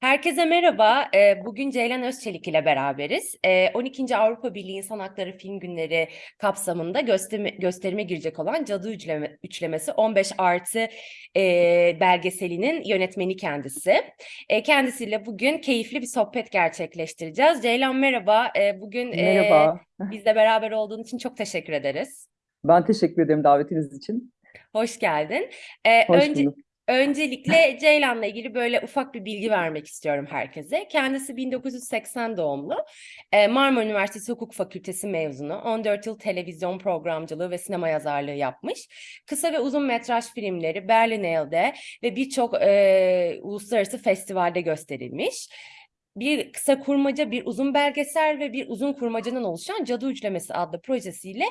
Herkese merhaba. Ee, Bugün Ceylan Özçelik ile beraberiz. Ee, 12. Avrupa Birliği İnsan Hakları Film Günleri kapsamında gösterime, gösterime girecek olan Cadı Üçleme, Üçlemesi 15 artı e, belgeselinin yönetmeni kendisi. E, kendisiyle bugün keyifli bir sohbet gerçekleştireceğiz. Ceylan merhaba. Bugün e, Merhaba. bizle beraber olduğun için çok teşekkür ederiz. Ben teşekkür ederim davetiniz için. Hoş geldin. Ee, Hoş önce, bulduk. Öncelikle Ceylan'la ilgili böyle ufak bir bilgi vermek istiyorum herkese. Kendisi 1980 doğumlu. Ee, Marmara Üniversitesi Hukuk Fakültesi mezunu. 14 yıl televizyon programcılığı ve sinema yazarlığı yapmış. Kısa ve uzun metraj filmleri Berlinale'de ve birçok e, uluslararası festivalde gösterilmiş bir kısa kurmaca, bir uzun belgesel ve bir uzun kurmacadan oluşan Cadı Üçlemesi adlı projesiyle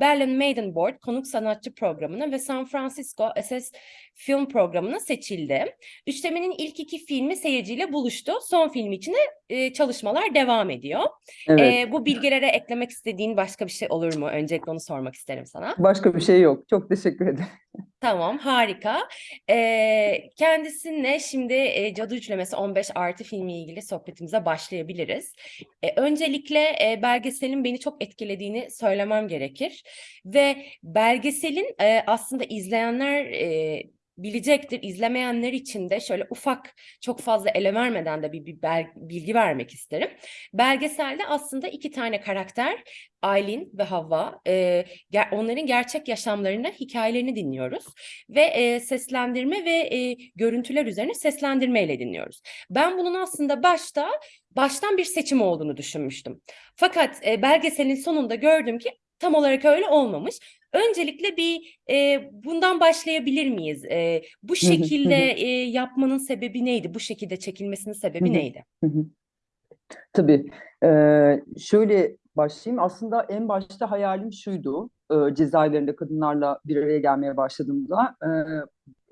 Berlin Maiden Board konuk sanatçı programına ve San Francisco SS film programına seçildi. Üçlemenin ilk iki filmi seyirciyle buluştu. Son film için de e, çalışmalar devam ediyor. Evet. E, bu bilgilere eklemek istediğin başka bir şey olur mu? Öncelikle onu sormak isterim sana. Başka bir şey yok. Çok teşekkür ederim. Tamam, harika. Ee, kendisine şimdi e, Cadı Üçlemesi 15 artı filmiyle ilgili sohbetimize başlayabiliriz. E, öncelikle e, belgeselin beni çok etkilediğini söylemem gerekir. Ve belgeselin e, aslında izleyenler e, bilecektir. İzlemeyenler için de şöyle ufak, çok fazla ele vermeden de bir, bir bel- bilgi vermek isterim. Belgeselde aslında iki tane karakter, Aylin ve Havva, e, ger- onların gerçek yaşamlarını, hikayelerini dinliyoruz ve e, seslendirme ve e, görüntüler üzerine seslendirmeyle dinliyoruz. Ben bunun aslında başta baştan bir seçim olduğunu düşünmüştüm. Fakat e, belgeselin sonunda gördüm ki tam olarak öyle olmamış. Öncelikle bir e, bundan başlayabilir miyiz? E, bu şekilde e, yapmanın sebebi neydi? Bu şekilde çekilmesinin sebebi neydi? Tabii. Ee, şöyle başlayayım. Aslında en başta hayalim şuydu. Ee, cezaevlerinde kadınlarla bir araya gelmeye başladığımda e,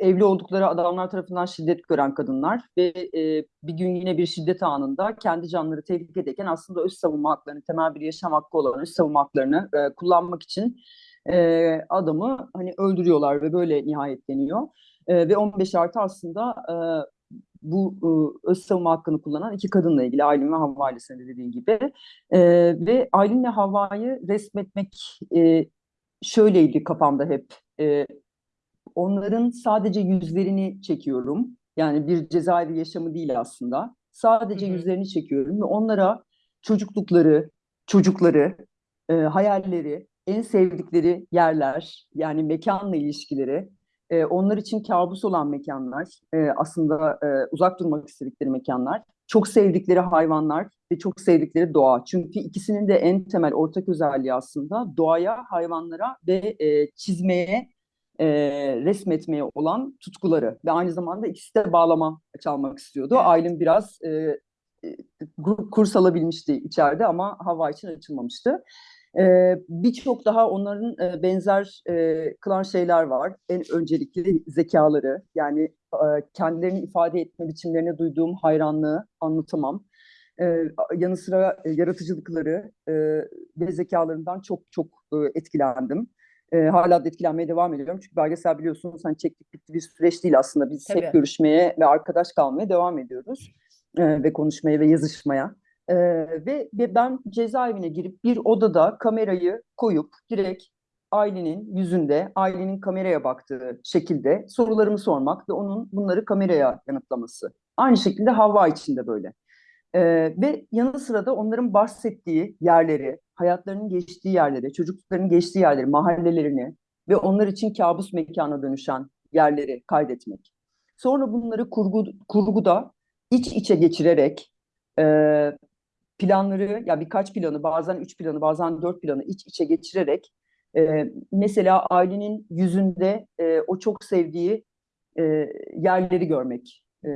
evli oldukları adamlar tarafından şiddet gören kadınlar ve e, bir gün yine bir şiddet anında kendi canları tehlikedeyken aslında öz savunma haklarını, temel bir yaşam hakkı olan öz savunma haklarını e, kullanmak için e, adamı hani öldürüyorlar ve böyle nihayetleniyor. E, ve 15 artı aslında e, bu e, öz savunma hakkını kullanan iki kadınla ilgili Aylin ve Havva ile senin de dediğin gibi. E, ve Aylin ve Havva'yı resmetmek e, şöyleydi kafamda hep. E, onların sadece yüzlerini çekiyorum. Yani bir cezaevi yaşamı değil aslında. Sadece hı. yüzlerini çekiyorum ve onlara çocuklukları, çocukları, e, hayalleri, en sevdikleri yerler, yani mekanla ilişkileri, e, onlar için kabus olan mekanlar, e, aslında e, uzak durmak istedikleri mekanlar, çok sevdikleri hayvanlar ve çok sevdikleri doğa. Çünkü ikisinin de en temel ortak özelliği aslında doğaya, hayvanlara ve e, çizmeye e, resmetmeye olan tutkuları ve aynı zamanda ikisi de bağlama çalmak istiyordu. Evet. Aylin biraz e, e, kurs alabilmişti içeride ama hava için açılmamıştı. E, Birçok daha onların e, benzer e, kılan şeyler var. En öncelikli zekaları yani e, kendilerini ifade etme biçimlerine duyduğum hayranlığı anlatamam. E, yanı sıra e, yaratıcılıkları e, ve zekalarından çok çok e, etkilendim. E, hala da etkilenmeye devam ediyorum. Çünkü belgesel biliyorsunuz hani çektik bitti bir süreç değil aslında. Biz hep Tabii. görüşmeye ve arkadaş kalmaya devam ediyoruz. E, ve konuşmaya ve yazışmaya. E, ve, ve ben cezaevine girip bir odada kamerayı koyup direkt Aylin'in yüzünde, Aylin'in kameraya baktığı şekilde sorularımı sormak ve onun bunları kameraya yanıtlaması. Aynı şekilde Havva için de böyle. Ee, ve yanı sıra da onların bahsettiği yerleri, hayatlarının geçtiği yerleri, çocukluklarının geçtiği yerleri, mahallelerini ve onlar için kabus mekana dönüşen yerleri kaydetmek. Sonra bunları kurgu, kurguda iç içe geçirerek e, planları, ya birkaç planı, bazen üç planı, bazen dört planı iç içe geçirerek e, mesela ailenin yüzünde e, o çok sevdiği e, yerleri görmek. E,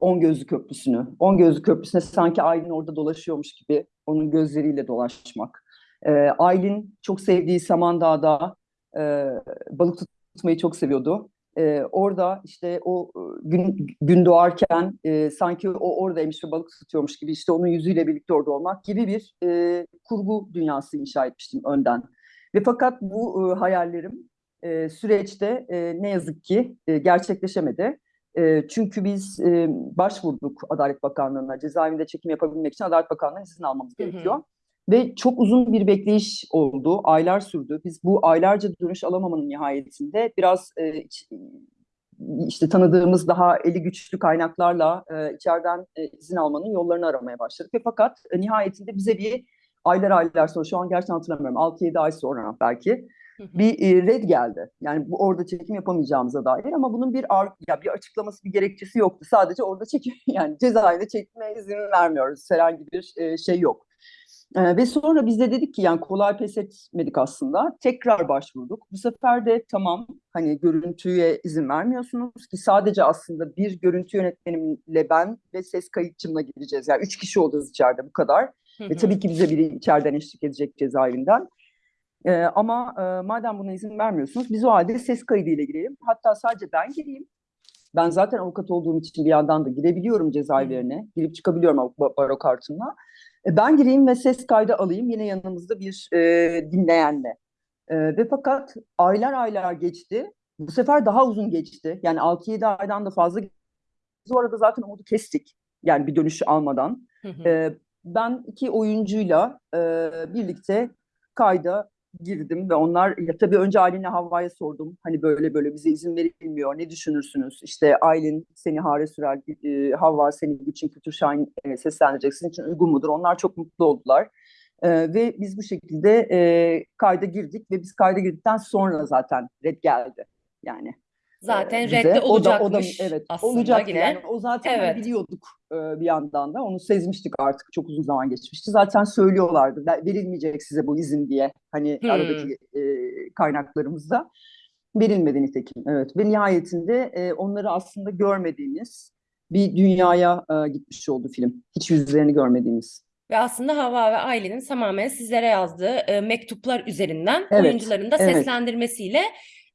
On Gözlü Köprüsü'nü. On Gözlü Köprüsü'ne sanki Aylin orada dolaşıyormuş gibi onun gözleriyle dolaşmak. Ee, Aylin çok sevdiği Samandağ'da e, balık tutmayı çok seviyordu. Ee, orada işte o e, gün, gün doğarken e, sanki o oradaymış ve balık tutuyormuş gibi işte onun yüzüyle birlikte orada olmak gibi bir e, kurgu dünyası inşa etmiştim önden. Ve fakat bu e, hayallerim e, süreçte e, ne yazık ki e, gerçekleşemedi. E, çünkü biz e, başvurduk Adalet Bakanlığı'na. Cezaevinde çekim yapabilmek için Adalet Bakanlığı'ndan izin almamız Hı hı. Ve çok uzun bir bekleyiş oldu. Aylar sürdü. Biz bu aylarca dönüş alamamanın nihayetinde biraz e, işte tanıdığımız daha eli güçlü kaynaklarla e, içeriden e, izin almanın yollarını aramaya başladık. Ve fakat e, nihayetinde bize bir aylar aylar sonra şu an gerçekten hatırlamıyorum 6-7 ay sonra belki bir e, red geldi. Yani bu orada çekim yapamayacağımıza dair ama bunun bir ar- ya bir açıklaması, bir gerekçesi yoktu. Sadece orada çekim yani cezaevinde çekmeye izin vermiyoruz. Herhangi bir e, şey yok. E, ve sonra biz de dedik ki yani kolay pes etmedik aslında. Tekrar başvurduk. Bu sefer de tamam hani görüntüye izin vermiyorsunuz ki sadece aslında bir görüntü yönetmenimle ben ve ses kayıtçımla gireceğiz. Yani üç kişi olacağız içeride bu kadar. Hı Ve hı. tabii ki bize biri içeriden eşlik edecek cezaevinden. Ee, ama e, madem buna izin vermiyorsunuz biz o halde ses kaydıyla girelim. Hatta sadece ben gireyim. Ben zaten avukat olduğum için bir yandan da girebiliyorum cezaevlerine. Girip çıkabiliyorum baro kartımla. E, ben gireyim ve ses kaydı alayım yine yanımızda bir e, dinleyenle. E, ve fakat aylar aylar geçti. Bu sefer daha uzun geçti. Yani 6-7 aydan da fazla. Biz o arada zaten umudu kestik. Yani bir dönüş almadan. Hı hı. Ee, ben iki oyuncuyla e, birlikte kayda girdim ve onlar ya tabii önce Aylin'le Havva'ya sordum. Hani böyle böyle bize izin verilmiyor. Ne düşünürsünüz? İşte Aylin seni Hare Sürel, e, Havva seni Gülçin Kültür Şahin e, seslendirecek. Sizin için uygun mudur? Onlar çok mutlu oldular. E, ve biz bu şekilde e, kayda girdik ve biz kayda girdikten sonra zaten red geldi. Yani Zaten e, bize. redde O da, o da olacakmış evet aslında olacaktı yine. yani o zaten hani Evet. biliyorduk e, bir yandan da onu sezmiştik artık çok uzun zaman geçmişti. Zaten söylüyorlardı "Ver- verilmeyecek size bu izin diye hani Hmm. aradaki e, kaynaklarımızda verilmedi nitekim evet ve nihayetinde e, onları aslında görmediğimiz bir dünyaya e, gitmiş oldu film. Hiç yüzlerini görmediğimiz. Ve aslında Havva ve Aylin'in tamamen sizlere yazdığı e, mektuplar üzerinden Evet, oyuncuların da evet. seslendirmesiyle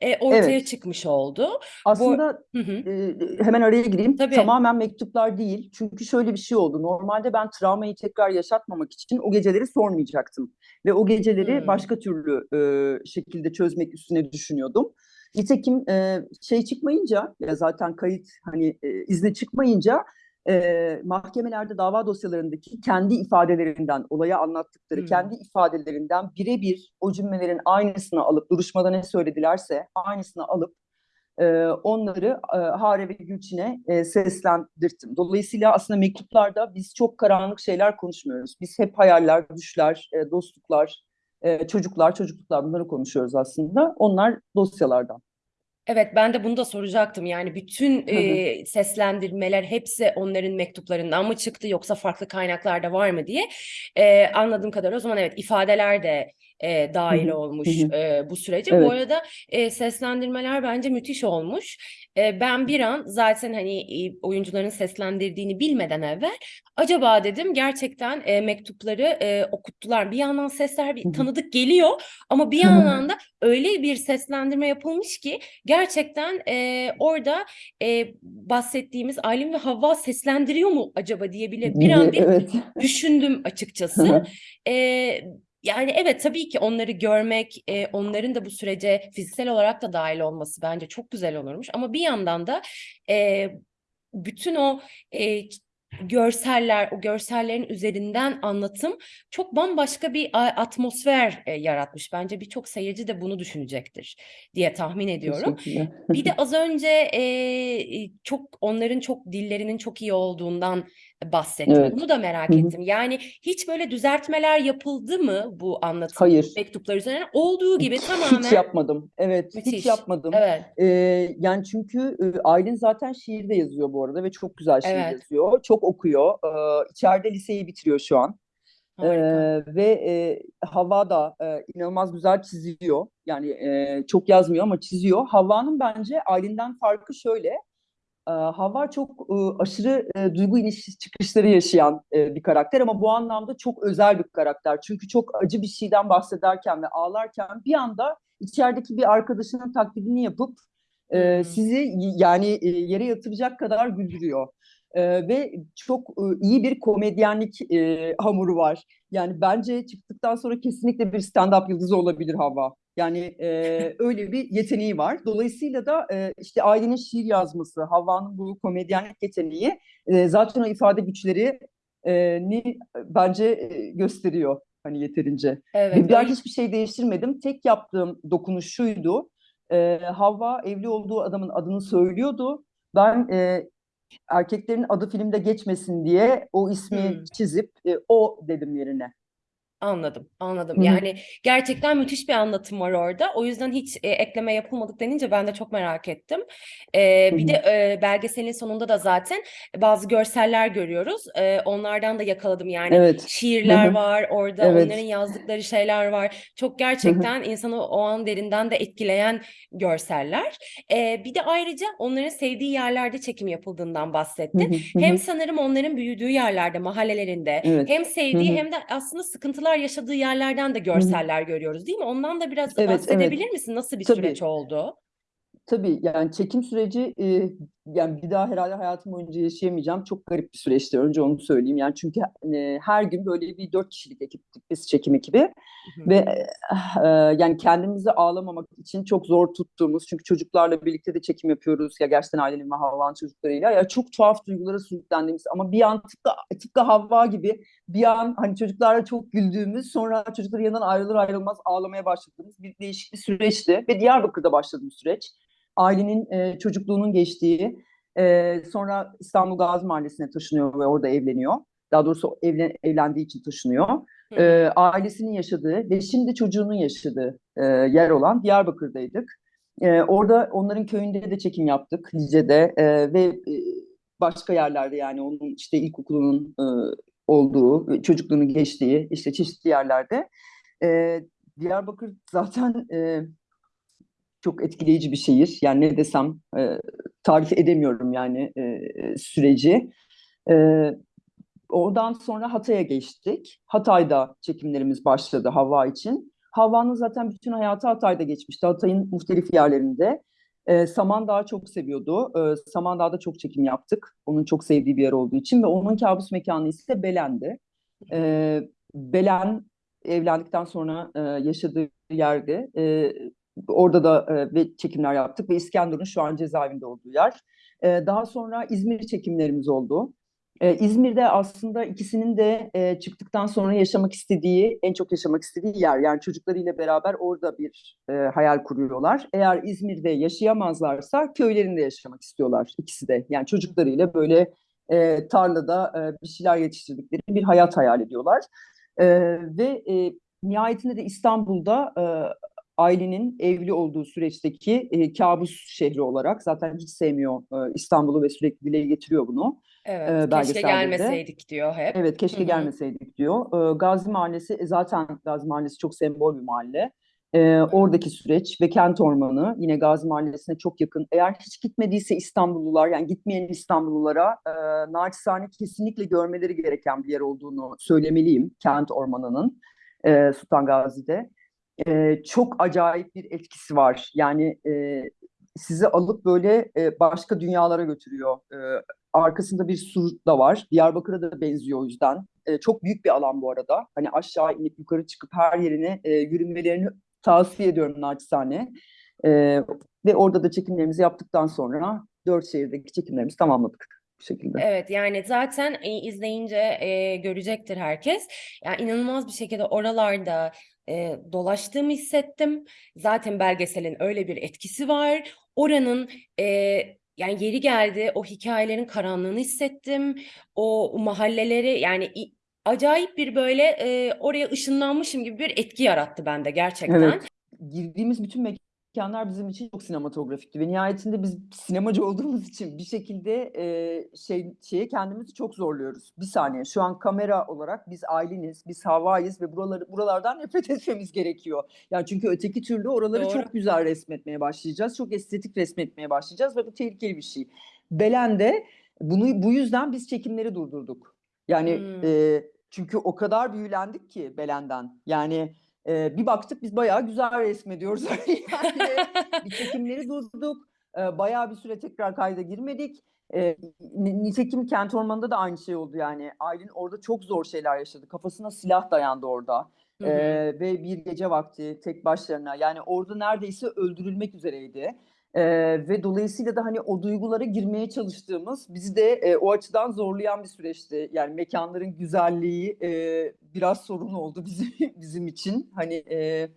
e, ortaya Evet. çıkmış oldu. Aslında Hı hı. e, hemen araya gireyim. Tabii. Tamamen mektuplar değil. Çünkü şöyle bir şey oldu. Normalde ben travmayı tekrar yaşatmamak için o geceleri sormayacaktım. Ve o geceleri Hmm. başka türlü e, şekilde çözmek üstüne düşünüyordum. Nitekim e, şey çıkmayınca ya zaten kayıt hani e, izni çıkmayınca e, mahkemelerde dava dosyalarındaki kendi ifadelerinden olaya anlattıkları Hmm. kendi ifadelerinden birebir o cümlelerin aynısını alıp duruşmada ne söyledilerse aynısını alıp e, onları e, Hare ve Gülçin'e e, seslendirttim. Dolayısıyla aslında mektuplarda biz çok karanlık şeyler konuşmuyoruz. Biz hep hayaller, düşler, e, dostluklar, e, çocuklar, çocukluklar bunları konuşuyoruz aslında. Onlar dosyalardan. Evet ben de bunu da soracaktım. Yani bütün Hı hı. e, seslendirmeler hepsi onların mektuplarından mı çıktı yoksa farklı kaynaklarda var mı diye. E, anladığım kadarıyla o zaman evet ifadeler de e, dahil olmuş e, bu sürece. Bu Evet. arada e, seslendirmeler bence müthiş olmuş. E, ben bir an zaten hani oyuncuların seslendirdiğini bilmeden evvel acaba dedim gerçekten e, mektupları e, okuttular. Bir yandan sesler bir tanıdık geliyor ama bir yandan da öyle bir seslendirme yapılmış ki gerçekten e, orada e, bahsettiğimiz Aylin ve Havva seslendiriyor mu acaba diye bile bir an bir evet. düşündüm açıkçası. E, yani evet tabii ki onları görmek, e, onların da bu sürece fiziksel olarak da dahil olması bence çok güzel olurmuş. Ama bir yandan da e, bütün o e, görseller, o görsellerin üzerinden anlatım çok bambaşka bir atmosfer e, yaratmış. Bence birçok seyirci de bunu düşünecektir diye tahmin ediyorum. Bir de az önce e, çok onların çok dillerinin çok iyi olduğundan bahsettin. Evet. Bunu da merak Hı hı. ettim. Yani hiç böyle düzeltmeler yapıldı mı bu anlatım Hayır. mektuplar üzerine? Olduğu gibi Hiç tamamen yapmadım. Evet, hiç müthiş. yapmadım. Evet, Ee, yani çünkü Aylin zaten şiir de yazıyor bu arada ve çok güzel şiir evet. yazıyor. Çok okuyor. Ee, içeride liseyi bitiriyor şu an. Ee, ve e, Havva da e, inanılmaz güzel çiziyor. Yani e, çok yazmıyor ama çiziyor. Havva'nın bence Aylin'den farkı şöyle. E, Havva çok e, aşırı e, duygu iniş çıkışları yaşayan e, bir karakter ama bu anlamda çok özel bir karakter. Çünkü çok acı bir şeyden bahsederken ve ağlarken bir anda içerideki bir arkadaşının taklidini yapıp e, sizi yani e, yere yatıracak kadar güldürüyor. E, ve çok e, iyi bir komedyenlik e, hamuru var. Yani bence çıktıktan sonra kesinlikle bir stand-up yıldızı olabilir Havva. Yani e, öyle bir yeteneği var. Dolayısıyla da e, işte ailenin şiir yazması, Havva'nın bu komedyenlik yeteneği e, zaten o ifade güçleri e, ni bence e, gösteriyor hani yeterince. Evet, Ve ben hiçbir şey değiştirmedim. Tek yaptığım dokunuş şuydu. E, Havva evli olduğu adamın adını söylüyordu. Ben e, erkeklerin adı filmde geçmesin diye o ismi Hmm. çizip e, o dedim yerine. Anladım, anladım. Hı hı. Yani gerçekten müthiş bir anlatım var orada. O yüzden hiç e, ekleme yapılmadık denince ben de çok merak ettim. E, Hı bir hı. de e, belgeselin sonunda da zaten bazı görseller görüyoruz. E, onlardan da yakaladım. Yani Evet. şiirler Hı hı. var orada, Evet. onların yazdıkları şeyler var. Çok gerçekten insanı o an derinden de etkileyen görseller. E, bir de ayrıca onların sevdiği yerlerde çekim yapıldığından Hı bahsettin. hı, hı Hem hı. sanırım onların büyüdüğü yerlerde, mahallelerinde Evet. hem sevdiği Hı hı. hem de aslında sıkıntılar yaşadığı yerlerden de görseller görüyoruz, değil mi? Ondan da biraz Evet, bahsedebilir evet. misin? Nasıl bir Tabii. süreç oldu? Tabii yani çekim süreci e, yani bir daha herhalde hayatım boyunca yaşayamayacağım çok garip bir süreçti. Önce onu söyleyeyim. Yani çünkü e, her gün böyle bir dört kişilik ekiptik biz çekim ekibi Hı hı. ve e, yani kendimizi ağlamamak için çok zor tuttuğumuz çünkü çocuklarla birlikte de çekim yapıyoruz ya gerçekten ailenin ve çocuklarıyla ya çok tuhaf duygulara sürüklendiğimiz ama bir an tıpkı, tıpkı Havva gibi bir an hani çocuklarla çok güldüğümüz sonra çocukların yanından ayrılır ayrılmaz ağlamaya başladığımız bir değişik bir süreçti ve Diyarbakır'da başladı bu süreç. Ailenin e, çocukluğunun geçtiği e, sonra İstanbul Gazi Mahallesi'ne taşınıyor ve orada evleniyor. Daha doğrusu evlen, evlendiği için taşınıyor. Hı E, ailesinin yaşadığı ve şimdi çocuğunun yaşadığı e, yer olan Diyarbakır'daydık. E, orada onların köyünde de çekim yaptık Lice'de e, ve e, başka yerlerde yani onun işte ilkokulunun e, olduğu, çocukluğunun geçtiği işte çeşitli yerlerde. E, Diyarbakır zaten e, çok etkileyici bir şehir. Yani ne desem e, tarif edemiyorum yani e, süreci. E, oradan sonra Hatay'a geçtik. Hatay'da çekimlerimiz başladı Havva için. Havva'nın zaten bütün hayatı Hatay'da geçmişti. Hatay'ın muhtelif yerlerinde. E, Samandağ'ı çok seviyordu. E, Samandağ'da çok çekim yaptık. Onun çok sevdiği bir yer olduğu için ve onun kabus mekanı ise Belen'di. E, Belen evlendikten sonra e, yaşadığı yerde. E, orada da e, ve çekimler yaptık ve İskenderun şu an cezaevinde olduğu yer. E, daha sonra İzmir çekimlerimiz oldu. E, İzmir'de aslında ikisinin de e, çıktıktan sonra yaşamak istediği, en çok yaşamak istediği yer. Yani çocuklarıyla beraber orada bir e, hayal kuruyorlar. Eğer İzmir'de yaşayamazlarsa köylerinde yaşamak istiyorlar ikisi de. Yani çocuklarıyla böyle e, tarlada e, bir şeyler yetiştirdikleri bir hayat hayal ediyorlar. E, ve e, nihayetinde de İstanbul'da e, ailenin evli olduğu süreçteki e, kabus şehri olarak zaten hiç sevmiyor e, İstanbul'u ve sürekli dile getiriyor bunu Evet, e, keşke gelmeseydik diyor hep. Evet keşke hı. gelmeseydik diyor. E, Gazi Mahallesi e, zaten Gazi Mahallesi çok sembol bir mahalle. E, oradaki süreç ve kent ormanı yine Gazi Mahallesi'ne çok yakın. Eğer hiç gitmediyse İstanbullular yani gitmeyen İstanbullulara e, naçizane kesinlikle görmeleri gereken bir yer olduğunu söylemeliyim kent ormanının e, Sultan Gazi'de. E, çok acayip bir etkisi var. Yani e, sizi alıp böyle e, başka dünyalara götürüyor. E, arkasında bir sur da var. Diyarbakır'a da benziyor o yüzden. E, çok büyük bir alan bu arada. Hani aşağı inip yukarı çıkıp her yerine e, yürünmelerini tavsiye ediyorum naçizane. E, ve orada da çekimlerimizi yaptıktan sonra dört şehirdeki çekimlerimizi tamamladık bu şekilde. Evet yani zaten e, izleyince e, görecektir herkes. Yani inanılmaz bir şekilde oralarda e, dolaştığımı hissettim. Zaten belgeselin öyle bir etkisi var. Oranın e, yani yeri geldi o hikayelerin karanlığını hissettim. O mahalleleri yani acayip bir böyle e, oraya ışınlanmışım gibi bir etki yarattı bende gerçekten. Evet. Girdiğimiz bütün mekanlar bizim için çok sinematografikti ve nihayetinde biz sinemacı olduğumuz için bir şekilde e, şey şeye kendimizi çok zorluyoruz. Bir saniye. Şu an kamera olarak biz aileniz, biz havayız ve buraları buralardan nefret etmemiz gerekiyor. Yani çünkü öteki türlü oraları Doğru. çok güzel resmetmeye başlayacağız. Çok estetik resmetmeye başlayacağız ve bu tehlikeli bir şey. Belen'de bunu bu yüzden biz çekimleri durdurduk. Yani Hmm. e, çünkü o kadar büyülendik ki Belen'den. Yani e, bir baktık biz bayağı güzel resmediyoruz. yani bir çekimleri durduk. E, bayağı bir süre tekrar kayda girmedik. E, ni- nitekim Kent Ormanı'nda da aynı şey oldu yani. Aylin orada çok zor şeyler yaşadı. Kafasına silah dayandı orada. Hı hı. Ve bir gece vakti tek başlarına yani orada neredeyse öldürülmek üzereydi. Ee, ve dolayısıyla da hani o duygulara girmeye çalıştığımız bizi de e, o açıdan zorlayan bir süreçti. Yani mekanların güzelliği e, biraz sorun oldu bizim bizim için. Hani e,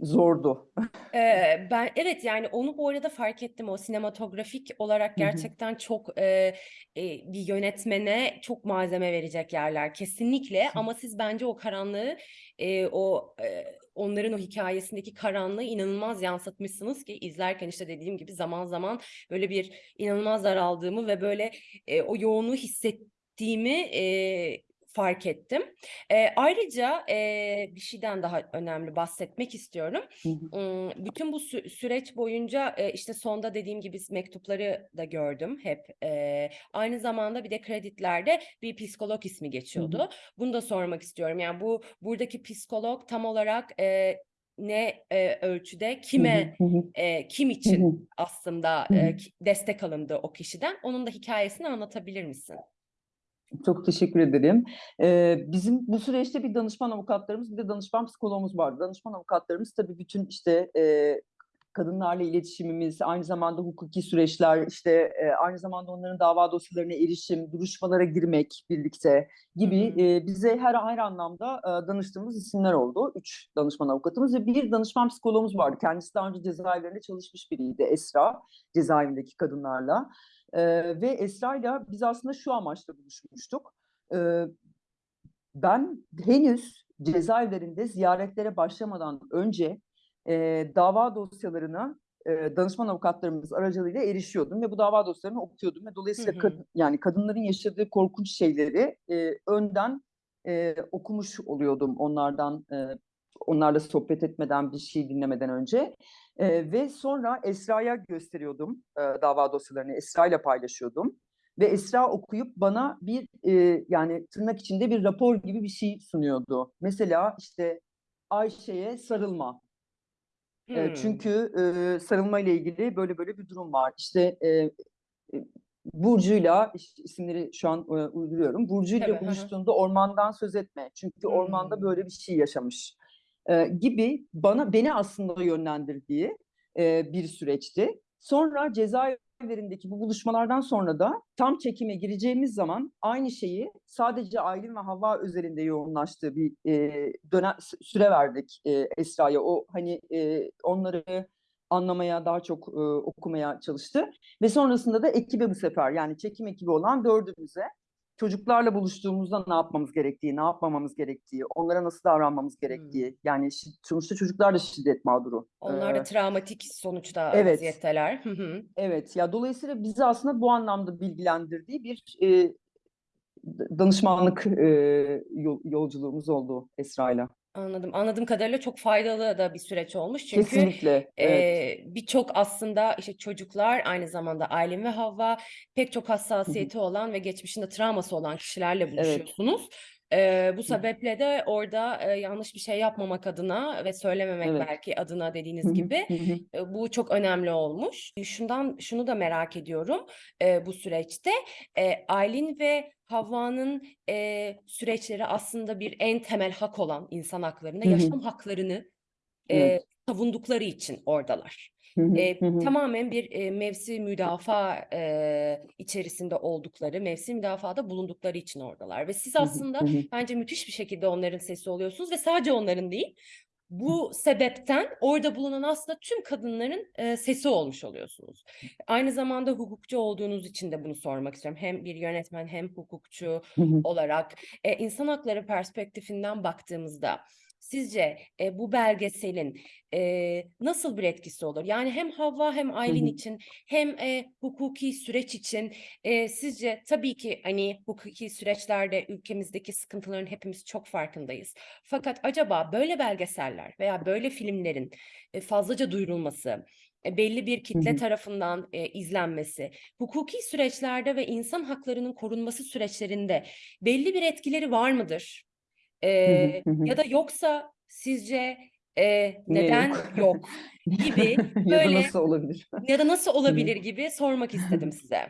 zordu. Ee, ben evet yani onu bu arada fark ettim. O sinematografik olarak gerçekten çok e, e, bir yönetmene çok malzeme verecek yerler kesinlikle. Ama siz bence o karanlığı e, o e, onların o hikayesindeki karanlığı inanılmaz yansıtmışsınız ki izlerken işte dediğim gibi zaman zaman böyle bir inanılmaz daraldığımı ve böyle e, o yoğunluğu hissettiğimi e, fark ettim. E, ayrıca e, bir şeyden daha önemli bahsetmek istiyorum. Hı hı. Imm, bütün bu sü süreç boyunca, eee, işte, sonda dediğim gibi mektupları da gördüm hep. Eee, aynı zamanda bir de kreditlerde bir psikolog ismi Hı hı. geçiyordu. Bunu da sormak istiyorum. Yani, bu buradaki psikolog tam olarak, eee, ne, eee, ölçüde Hı hı. kime, Hı hı. eee, kim Hı için hı. aslında, Hı hı. ki destek alındı o kişiden? Onun da hikâyesini anlatabilir misin? Çok teşekkür ederim. Eee, bizim bu süreçte bir danışman avukatlarımız, bir de danışman psikologumuz vardı. Danışman avukatlarımız tabii bütün işte eee, kadınlarla iletişimimiz, aynı zamanda hukuki süreçler, işte eee, aynı zamanda onların dava dosyalarına erişim, duruşmalara girmek birlikte gibi eee, bize her her anlamda eee, danıştığımız isimler oldu. Üç danışman avukatımız ve bir danışman psikologumuz vardı. Kendisi daha önce cezaevlerinde çalışmış biriydi, Esra, cezaevindeki kadınlarla. Eee, ve Esra'yla biz aslında şu amaçla buluşmuştuk. Eee, ben henüz cezaevlerinde ziyaretlere başlamadan önce eee, dava dosyalarına eee, danışman avukatlarımız aracılığıyla erişiyordum ve bu dava dosyalarını okuyordum ve Hı dolayısıyla hı. kad- yani kadınların yaşadığı korkunç şeyleri eee, önden eee, okumuş oluyordum onlardan eee, onlarla sohbet etmeden bir şey dinlemeden önce. Eee, ve sonra Esra'ya gösteriyordum eee, dava dosyalarını, Esra ile paylaşıyordum. Ve Esra okuyup bana bir eee, yani tırnak içinde bir rapor gibi bir şey sunuyordu. Mesela işte Ayşe'ye sarılma. Hımm. çünkü eee, sarılma ile ilgili böyle böyle bir durum var. İşte e, Burcu'yla isimleri şu an e, uyduruyorum. Burcu'yla Tabii. Hı hı. buluştuğunda ormandan söz etme. Çünkü ormanda Hımm. böyle bir şey yaşamış. E, gibi bana beni aslında yönlendirdiği e, bir süreçti. Sonra cezaevlerindeki bu buluşmalardan sonra da tam çekime gireceğimiz zaman aynı şeyi sadece Aylin ve Havva üzerinde yoğunlaştığı bir e, dönem süre verdik e, Esra'ya. O hani e, onları anlamaya, daha çok e, okumaya çalıştı. Ve sonrasında da ekibe bu sefer yani çekim ekibi olan dördümüze çocuklarla buluştuğumuzda ne yapmamız gerektiği, ne yapmamamız gerektiği, onlara nasıl davranmamız gerektiği. Yani şi- sonuçta çocuklar da şiddet mağduru. Onlar da Ee, travmatik sonuçta evet, vaziyetteler. Evet. Ya dolayısıyla bizi aslında bu anlamda bilgilendirdiği bir e, danışmanlık e, yol- yolculuğumuz oldu Esra'yla. Anladım. Anladığım kadarıyla çok faydalı da bir süreç olmuş. Çünkü Kesinlikle, evet. eee, birçok aslında işte çocuklar aynı zamanda Aylin ve Havva pek çok Hı hı. hassasiyeti olan ve geçmişinde travması olan kişilerle Evet. buluşuyorsunuz. Eee, bu sebeple de orada eee, yanlış bir şey yapmamak adına ve söylememek Evet. belki adına dediğiniz hı, gibi hı e, bu çok önemli olmuş. Şundan şunu da merak ediyorum e, bu süreçte. E, Aylin ve Havva'nın e, süreçleri aslında bir en temel hak olan insan Hı hı. yaşam haklarını e, savundukları için oradalar. E, tamamen bir e, mevsi müdafaa e, içerisinde oldukları, mevsi müdafaada bulundukları için oradalar. Ve siz aslında bence müthiş bir şekilde onların sesi oluyorsunuz ve sadece onların değil, bu sebepten orada bulunan aslında tüm kadınların e, sesi olmuş oluyorsunuz. Aynı zamanda hukukçu olduğunuz için de bunu sormak istiyorum. Hem bir yönetmen hem hukukçu olarak e, insan hakları perspektifinden baktığımızda sizce e, bu belgeselin e, nasıl bir etkisi olur? Yani hem Havva hem Hı Aylin hı. için hem e, hukuki süreç için e, sizce tabii ki hani hukuki süreçlerde ülkemizdeki sıkıntıların hepimiz çok farkındayız. Fakat acaba böyle belgeseller veya böyle filmlerin e, fazlaca duyurulması, e, belli bir Hı kitle hı. tarafından e, izlenmesi, hukuki süreçlerde ve insan haklarının korunması süreçlerinde belli bir etkileri var mıdır? E, ya da yoksa sizce e, neden yok? yok gibi Ya da böyle nasıl olabilir? ya da nasıl olabilir gibi sormak istedim size.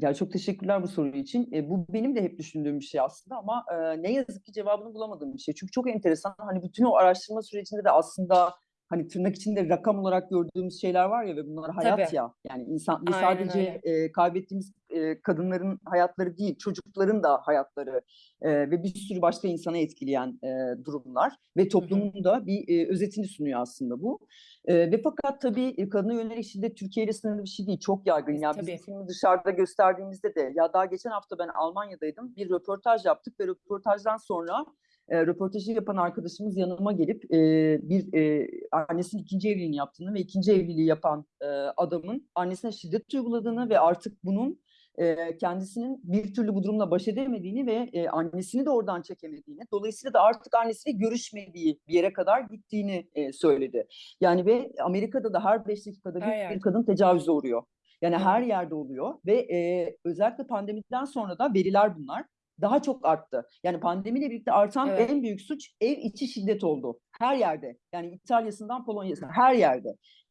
Ya çok teşekkürler bu soru için. E, bu benim de hep düşündüğüm bir şey aslında ama e, ne yazık ki cevabını bulamadığım bir şey. Çünkü çok enteresan. Hani bütün o araştırma sürecinde de aslında hani tırnak içinde rakam olarak gördüğümüz şeyler var ya ve bunlar hayat Tabii. ya. Yani insan Aynen sadece e, kaybettiğimiz e, kadınların hayatları değil, çocukların da hayatları e, ve bir sürü başka insana etkileyen e, durumlar ve toplumun da bir e, özetini sunuyor aslında bu. E, ve fakat tabii kadına yönelik şiddet Türkiye ile sınırlı bir şey değil. Çok yaygın. Ya biz Tabii. bu filmi dışarıda gösterdiğimizde de ya daha geçen hafta ben Almanya'daydım. Bir röportaj yaptık ve röportajdan sonra e, röportajı yapan arkadaşımız yanıma gelip e, bir e, annesinin ikinci evliliğini yaptığını ve ikinci evliliği yapan e, adamın annesine şiddet uyguladığını ve artık bunun e, kendisinin bir türlü bu durumla baş edemediğini ve e, annesini de oradan çekemediğini, dolayısıyla da artık annesiyle görüşmediği bir yere kadar gittiğini e, söyledi. Yani ve Amerika'da da her beş dakikada bir, bir kadın tecavüze uğruyor. Yani her yerde oluyor ve e, özellikle pandemiden sonra da veriler bunlar daha çok arttı. Yani pandemiyle birlikte artan Evet. en büyük suç ev içi şiddet oldu. Her yerde. Yani İtalya'sından Polonya'sına her yerde.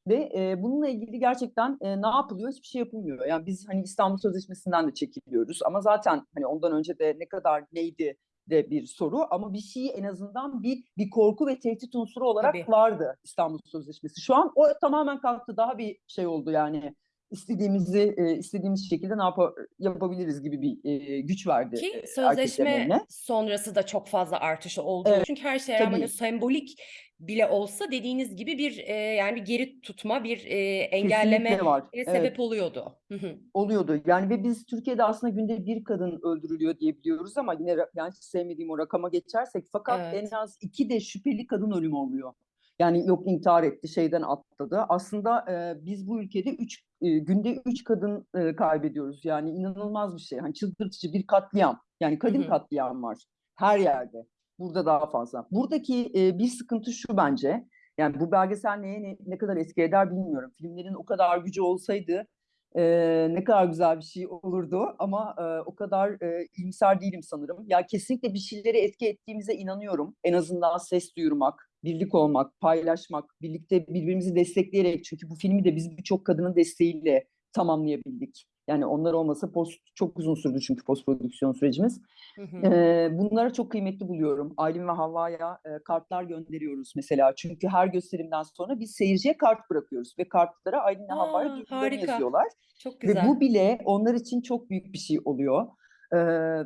Ve e, bununla ilgili gerçekten e, ne yapılıyor? Hiçbir şey yapılmıyor. Yani biz hani İstanbul Sözleşmesi'nden de çekiliyoruz ama zaten hani ondan önce de ne kadar neydi de bir soru ama bir şey en azından bir bir korku ve tehdit unsuru olarak Tabii. vardı İstanbul Sözleşmesi. Şu an o tamamen kalktı. Daha bir şey oldu yani istediğimizi e, istediğimiz şekilde ne yapa- yapabiliriz gibi bir e, güç verdi Ki e, sözleşme sonrası da çok fazla artışı oldu. Evet, Çünkü her şeye rağmen sembolik bile olsa dediğiniz gibi bir e, yani bir geri tutma, bir e, engelleme var. e, Evet. sebep oluyordu. Hı hı. oluyordu. Yani ve biz Türkiye'de aslında günde bir kadın öldürülüyor diye biliyoruz ama yine yani sevmediğim o rakama geçersek fakat Evet. en az iki de şüpheli kadın ölümü oluyor. Yani yok intihar etti, şeyden atladı. Aslında e, biz bu ülkede üç, e, günde üç kadın e, kaybediyoruz. Yani inanılmaz bir şey. Hani çıldırtıcı bir katliam. Yani Hı kadın hı. katliam var her yerde. Burada daha fazla. Buradaki e, bir sıkıntı şu bence. Yani bu belgesel neye ne, ne kadar etki eder bilmiyorum. Filmlerin o kadar gücü olsaydı e, ne kadar güzel bir şey olurdu ama e, o kadar e, iyimser değilim sanırım. Ya kesinlikle bir şeylere etki ettiğimize inanıyorum. En azından ses duyurmak, birlik olmak, paylaşmak, birlikte birbirimizi destekleyerek çünkü bu filmi de biz birçok kadının desteğiyle tamamlayabildik. Yani onlar olmasa post çok uzun sürdü çünkü post prodüksiyon sürecimiz. Hı hı. Ee, bunları çok kıymetli buluyorum. Aylin ve Havva'ya e, kartlar gönderiyoruz mesela. Çünkü her gösterimden sonra biz seyirciye kart bırakıyoruz ve kartlara Aylin ve Havva'ya duygularını yazıyorlar. Çok Ve güzel. bu bile onlar için çok büyük bir şey oluyor. Ee,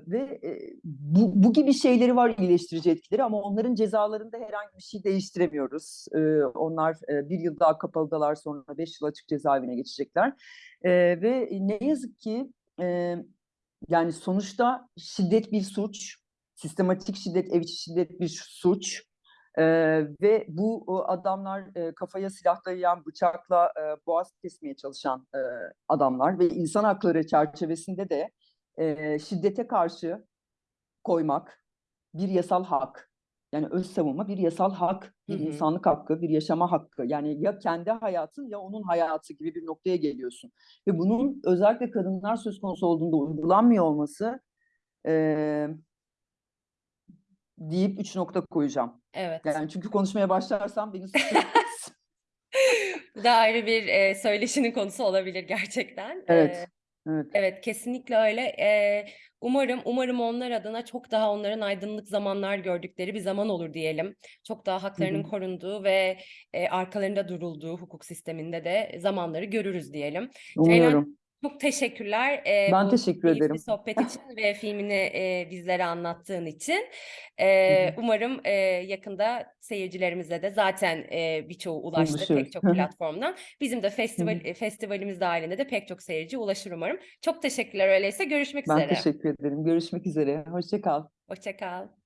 ve bu, bu gibi şeyleri var iyileştirici etkileri ama onların cezalarında herhangi bir şey değiştiremiyoruz. Ee, onlar e, bir yıl daha kapalıdalar sonra beş yıl açık cezaevine geçecekler. Ee, ve ne yazık ki e, yani sonuçta şiddet bir suç, sistematik şiddet, ev içi şiddet bir suç. Ee, ve bu adamlar e, kafaya silah dayayan, bıçakla e, boğaz kesmeye çalışan e, adamlar ve insan hakları çerçevesinde de e, şiddete karşı koymak bir yasal hak. Yani öz savunma bir yasal hak, bir Hı hı. insanlık hakkı, bir yaşama hakkı. Yani ya kendi hayatın ya onun hayatı gibi bir noktaya geliyorsun. Ve bunun özellikle kadınlar söz konusu olduğunda uygulanmıyor olması e, deyip üç nokta koyacağım. Evet. Yani çünkü konuşmaya başlarsam beni. Bu da ayrı bir e, söyleşinin konusu olabilir gerçekten. E, Evet, evet. Kesinlikle öyle. Ee, umarım, umarım onlar adına çok daha onların aydınlık zamanlar gördükleri bir zaman olur diyelim. Çok daha haklarının hı. korunduğu ve e, arkalarında durulduğu hukuk sisteminde de zamanları görürüz diyelim. Ceylan Umuyorum. Çok teşekkürler e, Ben teşekkür ederim. sohbet için ve filmini e, bizlere anlattığın için. E, umarım e, yakında seyircilerimize de zaten e, birçoğu ulaştı pek Ulaşıyoruz. çok platformdan. Bizim de festival festivalimiz dahilinde de pek çok seyirci ulaşır umarım. Çok teşekkürler öyleyse. Görüşmek Ben üzere. teşekkür ederim. Görüşmek üzere. Hoşça kal. Hoşça kal.